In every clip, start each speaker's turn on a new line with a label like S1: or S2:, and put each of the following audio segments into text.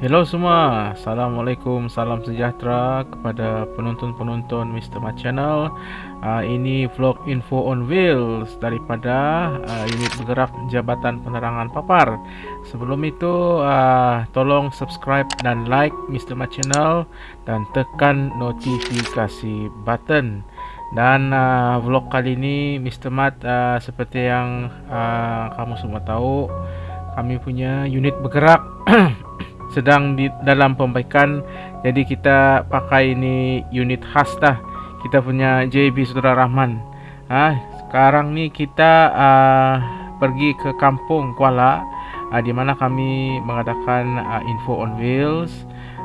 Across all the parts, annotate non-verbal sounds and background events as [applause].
S1: Hello semua, Assalamualaikum, salam sejahtera kepada penonton-penonton Mr. Mat Channel uh, Ini vlog info on wheels daripada uh, unit bergerak Jabatan Penerangan Papar Sebelum itu, uh, tolong subscribe dan like Mr. Mat Channel Dan tekan notifikasi button Dan uh, vlog kali ini Mr. Mat uh, seperti yang uh, kamu semua tahu Kami punya unit bergerak [clears throat] sedang di dalam pembaikan. Jadi kita pakai ini unit khas dah. Kita punya JB Saudara Rahman. Ha, sekarang ni kita uh, pergi ke kampung Kuala. Uh, di mana kami mengadakan uh, info on wheels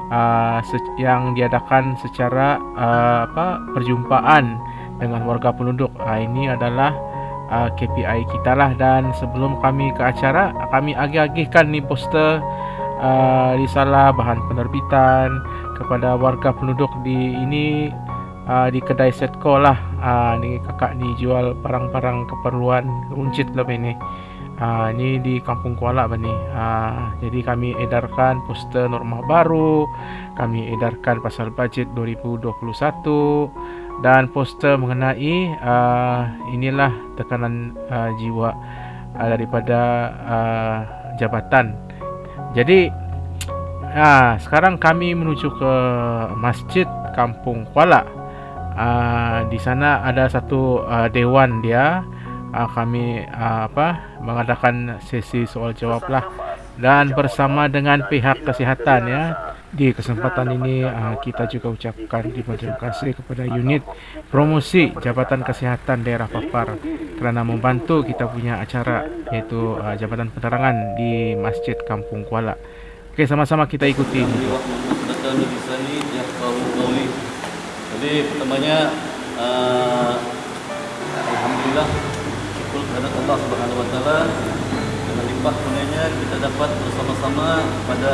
S1: uh, yang diadakan secara uh, apa perjumpaan dengan warga penduduk. Uh, ini adalah KPI kita lah. Dan sebelum kami ke acara kami agih-agihkan ni poster uh, risalah bahan penerbitan kepada warga penduduk di ini uh, di kedai Setco lah. Uh, ni kakak ni jual barang-barang keperluan runcit lah ini. Uh, ni di Kampung Kuala bani. Uh, jadi kami edarkan poster norma baru, kami edarkan pasal bajet 2021 dan poster mengenai uh, inilah tekanan uh, jiwa uh, daripada uh, jabatan jadi ha, sekarang kami menuju ke Masjid Kampung Kuala. Ha, di sana ada satu uh, dewan dia. Ha, kami uh, apa mengadakan sesi soal jawab lah dan bersama dengan pihak kesihatan ya. Di kesempatan ini uh, kita juga ucapkan terima kasih kepada unit promosi Jabatan Kesihatan Daerah Papar kerana membantu kita punya acara yaitu uh, Jabatan Penerangan di Masjid Kampung Kuala. Okey sama-sama kita ikuti.
S2: Jadi pertamanya uh, Alhamdulillah syukur kepada Allah Subhanahu Wa Taala limpah kurnianya kita dapat bersama-sama pada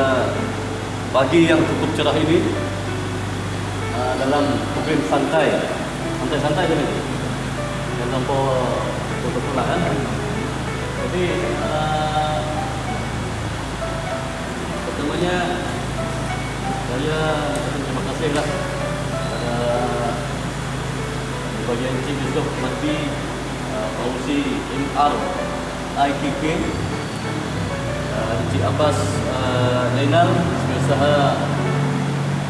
S2: pagi yang cukup cerah ini uh, dalam program santai. Santai-santai je ni dan betul-betul lah kan? Jadi uh, pertamanya saya terima kasih lah kepada bagian Encik Yusof Mati uh, Fauzi MR IKK uh, Encik Abbas uh, Zainal usaha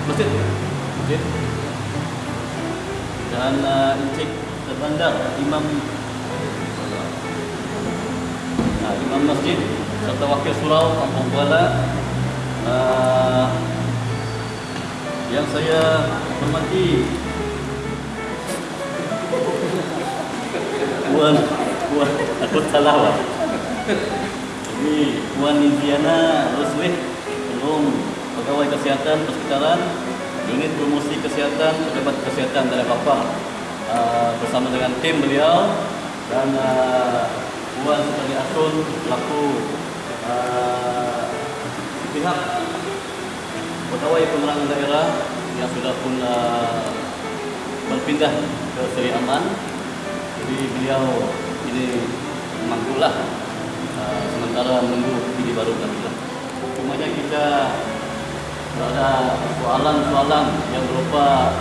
S2: masjid. Masjid. Dan uh, encik terbandar imam uh, imam masjid serta wakil surau kampung Kuala. Uh, yang saya hormati [laughs] Puan Puan aku salah Puan Indiana Roswith belum pegawai kesihatan persekitaran unit promosi kesihatan pejabat kesihatan dari Bapa uh, bersama dengan tim beliau. Dan uh, Puan Sekali Asun pelaku uh, pihak pegawai penerangan daerah yang sudah pun uh, berpindah ke Seri Aman. Jadi beliau ini memanggulah uh, sementara menunggu ini baru kami lah. Cumanya kita ada soalan-soalan yang berupa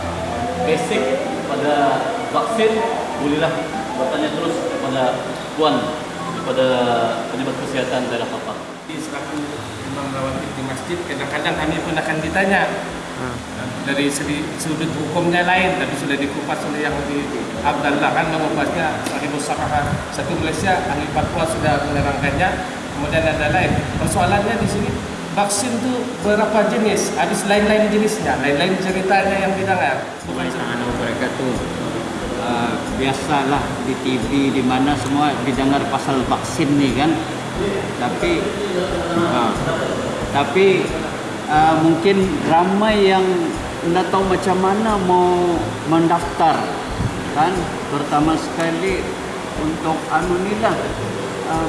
S2: basic pada vaksin bolehlah bertanya terus kepada puan kepada pejabat kesihatan daerah Papua.
S3: Di selaku imam rawatib di masjid kadang-kadang kami pun akan ditanya hmm. Dari segi sudut hukumnya lain tapi sudah dikupas oleh yang di Abdullah kan mengupasnya Sahibus Sarah satu Malaysia ahli Papua sudah menerangkannya kemudian ada lain persoalannya di sini vaksin tu berapa jenis? Ada lain-lain jenisnya, lain-lain ceritanya yang didengar.
S4: Assalamualaikum wabarakatuh. Uh, biasalah di TV di mana semua didengar pasal vaksin ni kan. Tapi uh, tapi uh, mungkin ramai yang tidak tahu macam mana mau mendaftar kan pertama sekali untuk anu ni lah uh,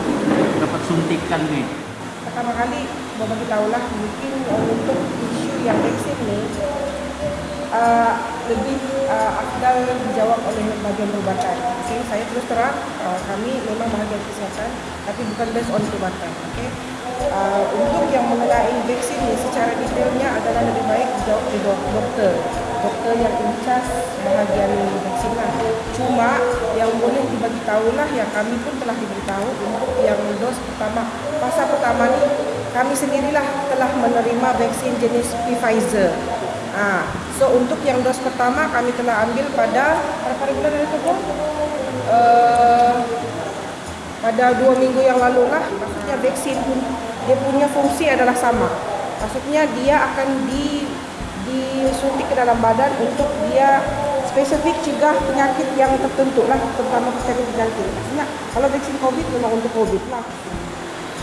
S4: dapat suntikan ni
S5: pertama kali mau bagi tahulah mungkin uh, untuk isu yang vaksin ni uh, lebih uh, afdal dijawab oleh bagian perubatan. Okay, saya terus terang uh, kami memang bahagian kesihatan tapi bukan based on perubatan. Okay. Uh, untuk yang mengenai vaksin ni secara detailnya adalah lebih baik oleh dok- doktor doktor yang in charge bahagian vaksin lah. Cuma yang boleh dibagi tahulah yang kami pun telah diberitahu untuk yang dos pertama. Fasa pertama ni kami sendirilah telah menerima vaksin jenis Pfizer. Ah, so untuk yang dos pertama kami telah ambil pada berapa bulan dari tu? Uh, pada dua minggu yang lalu lah maksudnya vaksin pun dia punya fungsi adalah sama. Maksudnya dia akan di disuntik ke dalam badan untuk dia spesifik cegah penyakit yang tertentu lah terutama penyakit jantung maksudnya kalau vaksin covid memang untuk covid lah.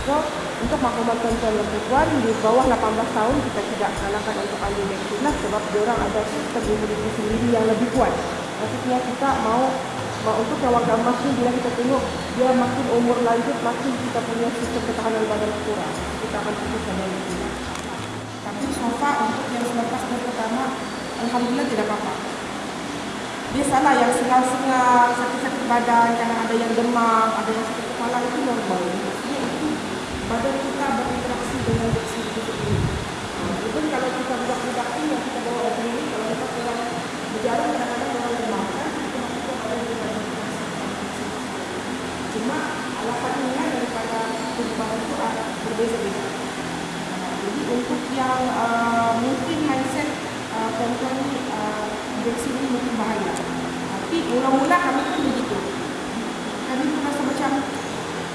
S5: So untuk maklumat tuan-tuan dan puan di bawah 18 tahun kita tidak salahkan untuk ambil vaksin lah sebab diorang ada sistem imuniti sendiri yang lebih kuat. Maksudnya kita mau untuk yang warga emas ni bila kita tengok dia makin umur lanjut makin kita punya sistem ketahanan badan kurang. Kita akan fokus pada itu. Tapi so far untuk yang selepas dan pertama alhamdulillah tidak apa-apa. Dia salah yang sengal-sengal, sakit-sakit badan, kadang ada yang demam, ada yang sakit kepala itu normal. Badan kita berinteraksi dengan vaksin itu. Itu kalau kita budak-budak ini yang kita bawa ke sini, kalau kita kurang berjalan kadang-kadang orang demam kan, itu maksudnya badan kita Alasannya daripada perubahan itu berbeza-beza. Jadi untuk yang uh, mungkin mindset uh, perempuan ni uh, vaksin ini mungkin bahaya. Tapi mula-mula kami pun begitu. Kami pun rasa macam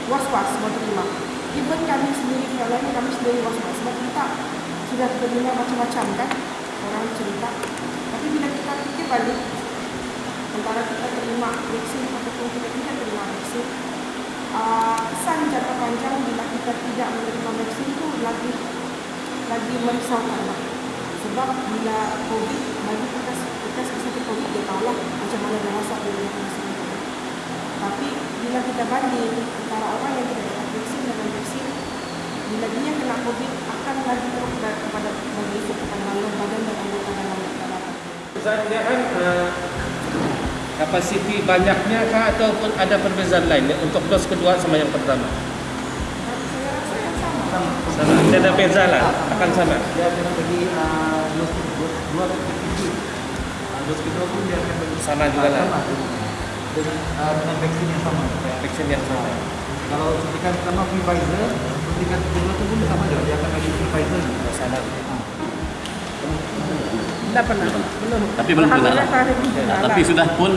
S5: was-was waktu terima. Even kami sendiri yang lain kami sendiri was-was sebab kita sudah terdengar macam-macam kan orang cerita. Tapi bila kita fikir balik antara kita terima vaksin ataupun kita tidak terima vaksin uh, kesan jangka panjang bila kita tidak menerima vaksin itu lagi lagi merisaukan lah. sebab bila covid bagi kita kita seperti covid dia tahu lah macam mana dia rasa dia sakit tapi bila kita banding antara orang yang tidak dapat vaksin dengan vaksin bila dia kena covid akan lagi teruk kepada bagi kepada dalam badan dan anggota dalam dalam
S3: uh, kapasiti banyaknya kah ataupun ada perbezaan lain untuk dos kedua sama yang pertama?
S5: sama
S3: Sama. Tidak ada beza lah, akan sama.
S4: Dia akan bagi uh, dos dos dua ke tinggi. Uh, dos kedua pun dia akan bagi
S3: Sama juga lah.
S4: sama dengan uh, dengan vaksin yang sama.
S3: Vaksin yang sama.
S4: Kalau suntikan pertama Pfizer, suntikan kedua tu pun sama juga. Dia akan bagi Pfizer.
S3: Sama.
S5: Tidak pernah belum
S2: Tapi belum kena.
S5: Alhamdulillah saya ada bukti.
S2: Nah, tapi sudah pun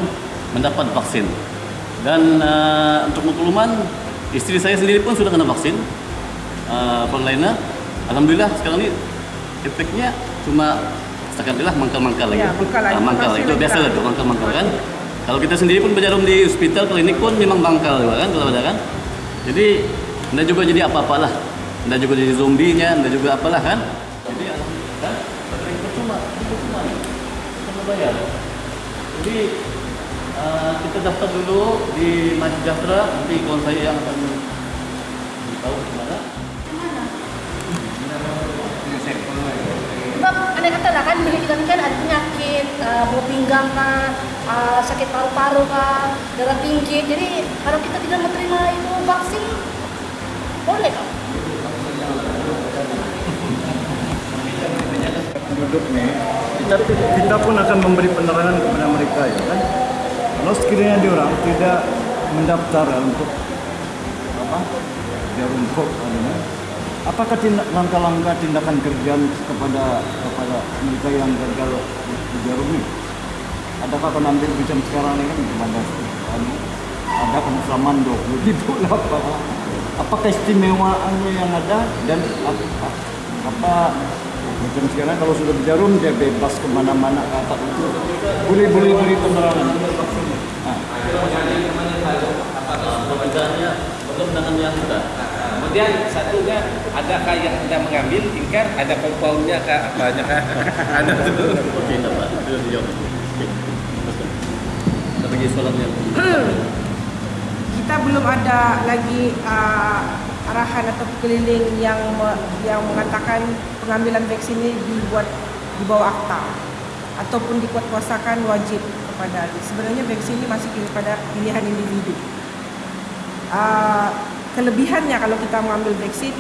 S2: mendapat vaksin. Dan uh, untuk makluman, istri saya sendiri pun sudah kena vaksin. Uh, lainnya, Alhamdulillah sekarang ini efeknya cuma setakat inilah mangkal-mangkal lagi.
S5: Ya, mangkal lagi.
S2: Ah, mangkal. Itu biasa lah mangkal-mangkal kan. Kalau kita sendiri pun berjarum di hospital, klinik pun memang bangkal juga kan kalau ada kan. Jadi, anda juga jadi apa-apalah. Anda juga jadi zombinya, anda juga apalah kan. Bayar. Jadi uh, kita daftar dulu di Masjid Sejahtera, nanti kawan saya yang akan tahu di mana.
S6: Sebab anda kata lah kan bila kita kan ada penyakit uh, bau pinggang kah, uh, sakit paru-paru kah, darah tinggi. Jadi kalau kita tidak menerima itu vaksin, boleh kah?
S7: penduduk ni kita, kita pun akan memberi penerangan kepada mereka ya kan? Kalau sekiranya diorang tidak mendaftar untuk apa jarum kok adanya apakah tindak langkah-langkah tindakan kerjaan kepada kepada mereka yang gagal di jarum ini adakah ambil macam sekarang ni kan ada anu, ada kemusaman 20 ribu apa apakah istimewaannya yang ada dan apa, apa macam sekarang kalau sudah berjarum dia bebas kemana-mana ke atas itu boleh boleh beri penerangan nah,
S2: Perbedaannya belum dengan yang sudah.
S3: Kemudian satunya adakah yang anda mengambil tingkat ada compoundnya kah apanya kah? [laughs] ada tu.
S2: Oke, tidak Pak. Sudah dijawab. Oke. Ada lagi soalannya.
S5: kita belum ada lagi uh, arahan atau keliling yang yang mengatakan pengambilan vaksin ini dibuat di bawah akta ataupun dikuatkuasakan wajib kepada sebenarnya vaksin ini masih kepada pilihan individu. Uh, kelebihannya kalau kita mengambil vaksin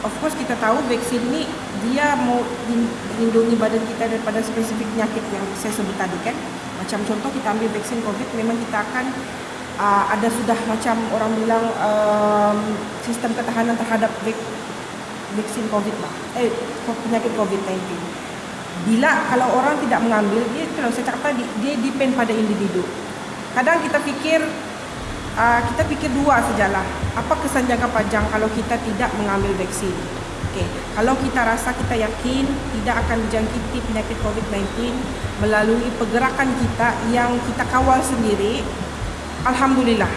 S5: of course kita tahu vaksin ni dia mau lindungi badan kita daripada spesifik penyakit yang saya sebut tadi kan. Macam contoh kita ambil vaksin COVID memang kita akan uh, ada sudah macam orang bilang um, sistem ketahanan terhadap vaksin COVID lah. Eh penyakit COVID-19. Bila kalau orang tidak mengambil dia kalau saya cakap tadi dia depend pada individu. Kadang kita fikir uh, kita fikir dua sajalah. Apa kesan jangka panjang kalau kita tidak mengambil vaksin? Okey, kalau kita rasa kita yakin tidak akan dijangkiti penyakit COVID-19 melalui pergerakan kita yang kita kawal sendiri, alhamdulillah.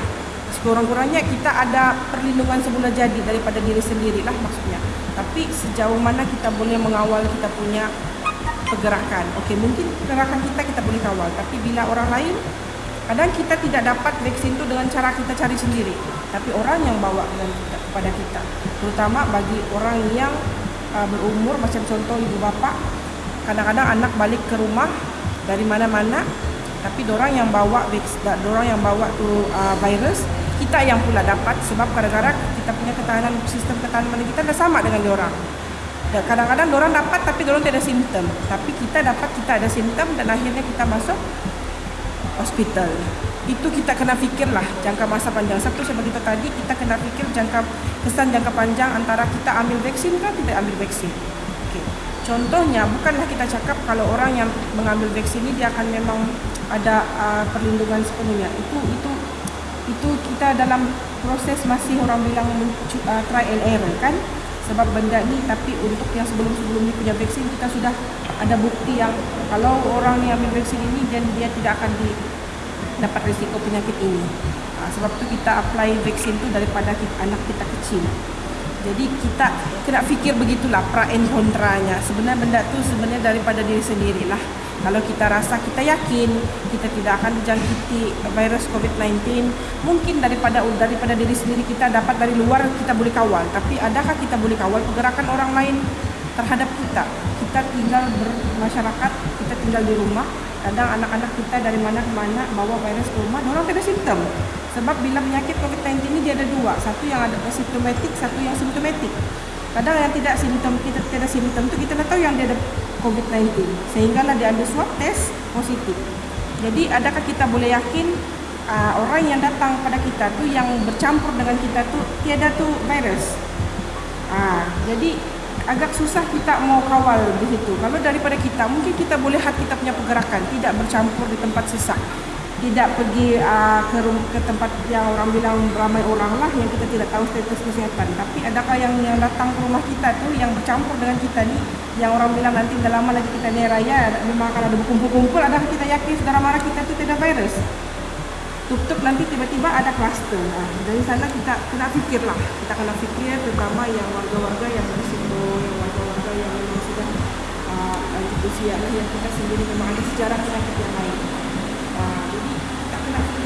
S5: Sekurang-kurangnya kita ada perlindungan semula jadi daripada diri sendirilah maksudnya. Tapi sejauh mana kita boleh mengawal kita punya pergerakan? Okey, mungkin pergerakan kita kita boleh kawal, tapi bila orang lain Kadang kita tidak dapat vaksin itu dengan cara kita cari sendiri, tapi orang yang bawa dengan kita, kepada kita. Terutama bagi orang yang uh, berumur macam contoh ibu bapa, kadang-kadang anak balik ke rumah dari mana-mana, tapi orang yang bawa orang yang bawa tu uh, virus, kita yang pula dapat sebab kadang-kadang kita punya ketahanan sistem ketahanan kita dah sama dengan orang. Kadang-kadang orang dapat tapi orang tidak ada simptom, tapi kita dapat kita ada simptom dan akhirnya kita masuk hospital. Itu kita kena fikirlah jangka masa panjang. Sebab saya beritahu tadi, kita kena fikir jangka kesan jangka panjang antara kita ambil vaksin ke tidak ambil vaksin. Contohnya, bukanlah kita cakap kalau orang yang mengambil vaksin ini dia akan memang ada uh, perlindungan sepenuhnya. Itu itu itu kita dalam proses masih orang bilang uh, try and error kan? Sebab benda ni tapi untuk yang sebelum-sebelum ni punya vaksin kita sudah ada bukti yang kalau orang ni ambil vaksin ini dan dia tidak akan di, dapat risiko penyakit ini. Ha, sebab tu kita apply vaksin tu daripada kita, anak kita kecil. Jadi kita kena fikir begitulah pra and kontranya sebenarnya benda tu sebenarnya daripada diri sendirilah kalau kita rasa kita yakin kita tidak akan dijangkiti virus COVID-19, mungkin daripada daripada diri sendiri kita dapat dari luar kita boleh kawal. Tapi adakah kita boleh kawal pergerakan orang lain terhadap kita? Kita tinggal bermasyarakat, kita tinggal di rumah. Kadang anak-anak kita dari mana ke mana bawa virus ke rumah, orang tidak simptom. Sebab bila penyakit COVID-19 ini dia ada dua, satu yang ada simptomatik, satu yang simptomatik. Kadang yang tidak simptom, kita tidak simptom itu kita tak tahu yang dia ada COVID-19 sehinggalah dia ambil swab test positif. Jadi adakah kita boleh yakin uh, orang yang datang pada kita tu yang bercampur dengan kita tu tiada tu virus? Uh, jadi agak susah kita mau kawal di situ. Kalau daripada kita mungkin kita boleh lihat kita punya pergerakan tidak bercampur di tempat sesak tidak pergi uh, ke, ke tempat yang orang bilang ramai orang lah yang kita tidak tahu status kesihatan. Tapi adakah yang yang datang ke rumah kita tu yang bercampur dengan kita ni yang orang bilang nanti dah lama lagi kita ni raya memang akan ada berkumpul-kumpul adakah kita yakin saudara mara kita tu tidak virus? Tutup nanti tiba-tiba ada kluster. Nah, dari sana kita kena fikir lah. Kita kena fikir terutama yang warga-warga yang berisiko, yang warga-warga yang memang sudah uh, usia lah yang kita sendiri memang ada sejarah penyakit yang lain.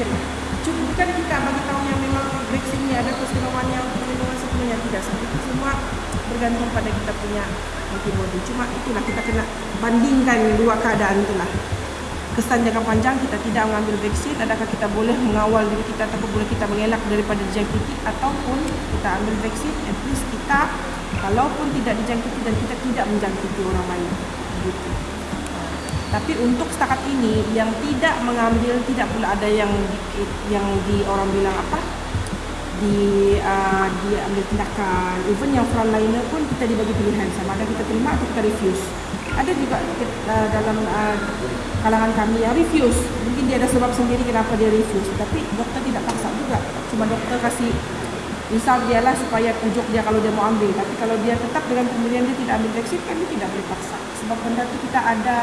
S5: Lah. Cuma bukan kita bagi tahu yang memang vaksin ini ada keistimewaan yang perlindungan sepenuhnya tidak. Itu semua bergantung pada kita punya antibody. Cuma itulah kita kena bandingkan dua keadaan itulah. Kesan jangka panjang kita tidak mengambil vaksin, adakah kita boleh mengawal diri kita ataupun boleh kita mengelak daripada dijangkiti ataupun kita ambil vaksin, at least kita kalaupun tidak dijangkiti dan kita tidak menjangkiti orang lain. Gitu. Tapi untuk setakat ini yang tidak mengambil tidak pula ada yang di, yang di orang bilang apa? Di uh, ambil tindakan. Even yang frontliner pun kita dibagi pilihan. Sama ada kita terima atau kita refuse. Ada juga uh, dalam uh, kalangan kami yang refuse. Mungkin dia ada sebab sendiri kenapa dia refuse. Tapi doktor tidak paksa juga. Cuma doktor kasih misal dia lah supaya pujuk dia kalau dia mau ambil. Tapi kalau dia tetap dengan pemilihan dia tidak ambil vaksin kami tidak boleh paksa. Sebab benda itu kita ada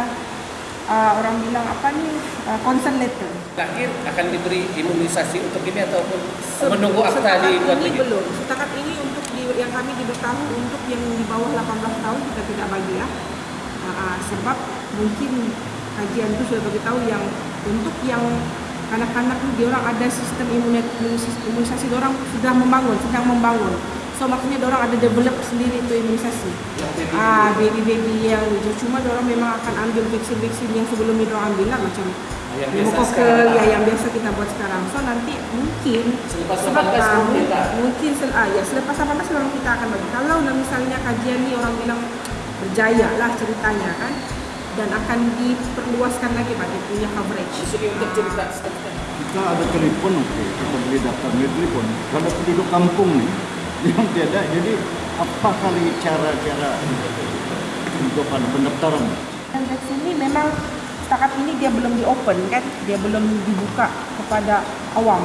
S5: uh, orang bilang apa ni uh, consent letter.
S3: Lahir akan diberi imunisasi untuk ini ataupun Se menunggu akta di luar
S5: negeri? Belum. Setakat ini untuk di, yang kami diberitahu untuk yang di bawah 18 tahun kita tidak bagi ya. Uh, uh, sebab mungkin kajian itu sudah beritahu yang untuk yang anak-anak ini dia orang ada sistem imunisasi, imunisasi orang sudah membangun, sedang membangun. So maksudnya orang ada develop sendiri itu imunisasi. Ah, baby-baby yang cuma orang memang akan ambil vaksin-vaksin yang sebelum itu ambil lah macam
S3: Yang biasa sekarang
S5: ya
S3: lah.
S5: yang biasa kita buat sekarang. So nanti mungkin
S3: Selepas
S5: sebab
S3: 18
S5: tahu,
S3: baru kita.
S5: mungkin sel ah, ya selepas 18 orang kita akan bagi. Kalau misalnya kajian ni orang bilang berjaya lah ceritanya kan dan akan diperluaskan lagi bagi punya coverage.
S3: Jadi untuk cerita.
S7: Kita ada telepon, oke. Kita beli daftar beli telepon. Kalau penduduk kampung nih yang tiada, jadi apa kali cara-cara untuk pada pendaftaran?
S5: Dari sini memang setakat ini dia belum di open kan, dia belum dibuka kepada awam.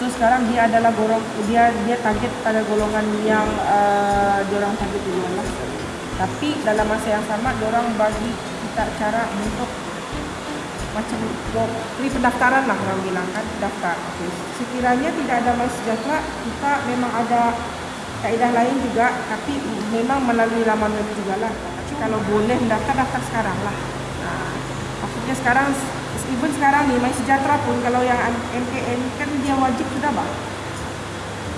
S5: So sekarang dia adalah golong dia dia target pada golongan yang uh, diorang target duluan lah. Tapi dalam masa yang sama diorang bagi kita cara untuk macam free pendaftaran lah orang bilang kan daftar. Okay. Sekiranya tidak ada My Sejahtera, kita memang ada kaedah lain juga tapi memang melalui laman web juga lah. Kalau boleh mendaftar, daftar sekarang lah. Nah, maksudnya sekarang even sekarang nih My Sejahtera pun kalau yang MKN kan dia wajib sudah bang.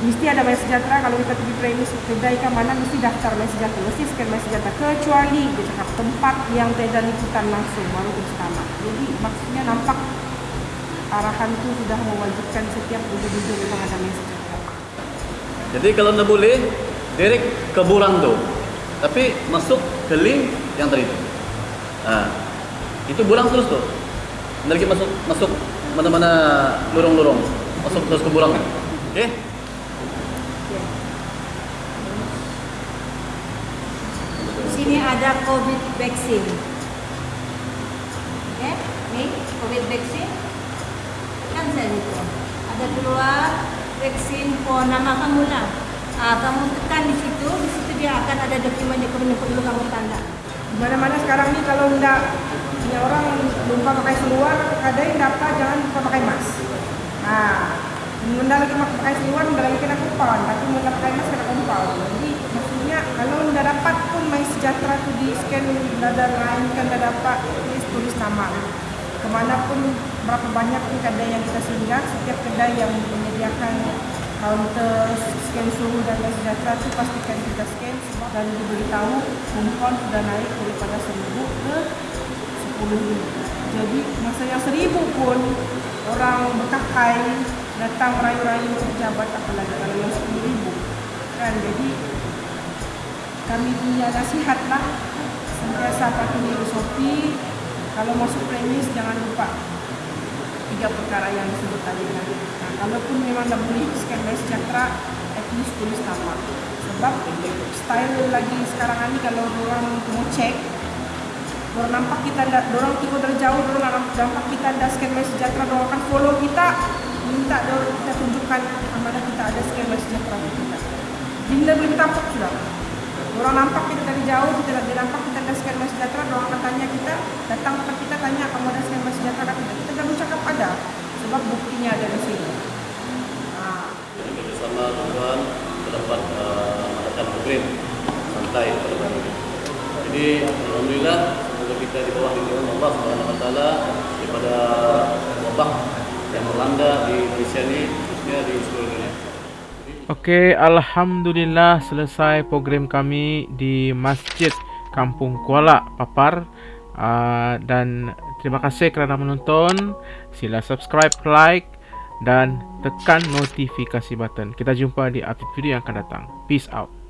S5: Mesti ada My Sejahtera kalau kita pergi premis kedai ke mana mesti daftar My Sejahtera, mesti scan My Sejahtera kecuali dia cakap tempat yang tidak liputan langsung baru utama. Jadi maksudnya nampak arahan itu sudah mewajibkan setiap wujud-wujud memang ada My Sejahtera.
S2: Jadi kalau anda boleh, direct ke burang tu. Tapi masuk ke link yang tadi tu. Ha. Itu burang terus tu. Anda lagi masuk masuk mana-mana lorong-lorong. Masuk terus ke burang. Okey?
S8: Sini ada COVID vaksin. Oke, nih COVID vaksin. Kan saya itu. Ada keluar vaksin for nama kamu lah. Ah, kamu tekan di situ, di situ dia akan ada dokumen yang perlu kamu tanda.
S5: Mana-mana sekarang nih kalau ndak punya orang lupa pakai seluar, kadang dapat jangan lupa pakai mask. Nah, Munda lagi pakai seluar, Munda lagi kena kupon, tapi Munda pakai mask kena kupon. Jadi dapat pun My Sejahtera tu di scan dada lain kan Munda dapat tulis tulis nama. Kemanapun berapa banyak pun kedai yang kita singgah, setiap kedai yang menyediakan counter scan suhu dan My Sejahtera tu pastikan kita scan dan diberitahu kumpul sudah naik daripada 1000 ke 10 Jadi masa yang 1000 pun orang berkakai datang merayu-rayu pejabat apalagi kalau yang 10,000 kan jadi kami punya nasihat lah sentiasa patuhi SOP kalau masuk premis jangan lupa tiga perkara yang disebut tadi kan. Nah, kalaupun memang dah boleh by sejahtera, at least tulis nama. Sebab style lagi sekarang ini kalau orang mau cek, orang nampak kita dah, orang tengok dari jauh, nampak, kita ada by sejahtera, orang akan follow kita, minta orang kita tunjukkan mana kita ada by sejahtera kita. Dinda belum tampak sudah. Orang nampak kita dari jauh, kita dia nampak kita ada by sejahtera, orang akan tanya kita, datang ke kita tanya kamu ada by sejahtera tidak. Kita dah cakap ada, sebab buktinya ada di sini. Ah.
S2: Jadi bersama tuan terdapat uh, mengadakan program santai pada hari ini. Jadi alhamdulillah semoga kita di bawah lindungan Allah Subhanahu wa taala daripada wabak yang melanda di Indonesia ini khususnya di seluruh dunia.
S1: Okey, alhamdulillah selesai program kami di Masjid Kampung Kuala Papar. Uh, dan terima kasih kerana menonton. Sila subscribe, like dan tekan notifikasi button. Kita jumpa di update video yang akan datang. Peace out.